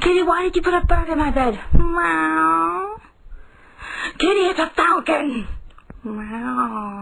Kitty, why did you put a bird in my bed? Meow. Kitty, it's a falcon. Meow.